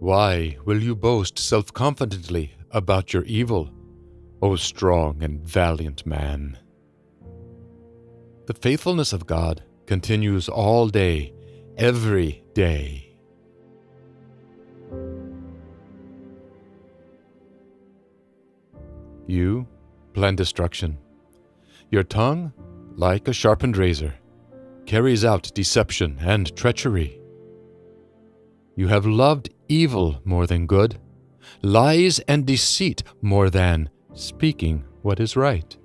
Why will you boast self confidently about your evil, O strong and valiant man? The faithfulness of God continues all day, every day. You plan destruction. Your tongue, like a sharpened razor, carries out deception and treachery. You have loved evil more than good, lies and deceit more than speaking what is right.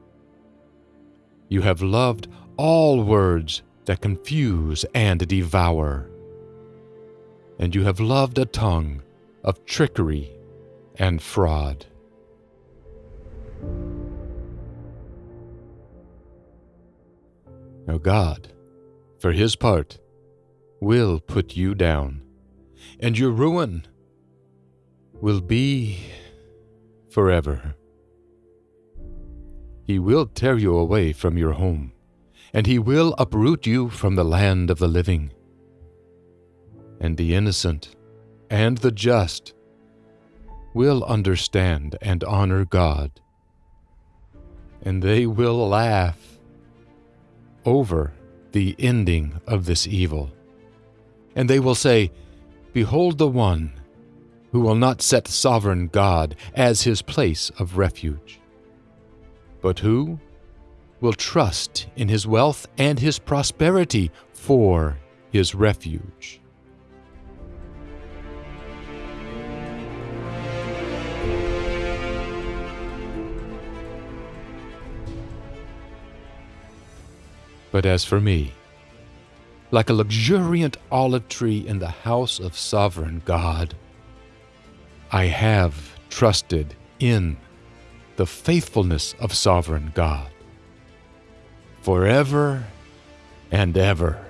You have loved all words that confuse and devour. And you have loved a tongue of trickery and fraud. Now, God, for his part, will put you down, and your ruin will be forever. He will tear you away from your home, and he will uproot you from the land of the living. And the innocent and the just will understand and honor God, and they will laugh over the ending of this evil. And they will say, Behold the one who will not set sovereign God as his place of refuge, but who will trust in his wealth and his prosperity for his refuge. But as for me, like a luxuriant olive tree in the house of sovereign God, I have trusted in the faithfulness of sovereign God forever and ever.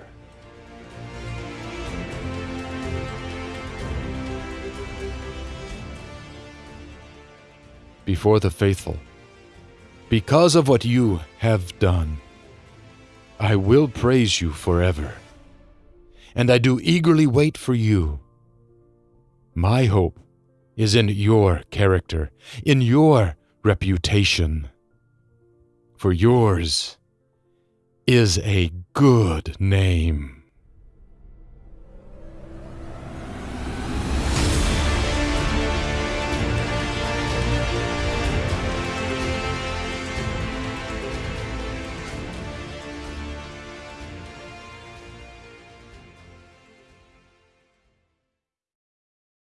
Before the faithful, because of what you have done. I will praise you forever, and I do eagerly wait for you. My hope is in your character, in your reputation. For yours is a good name.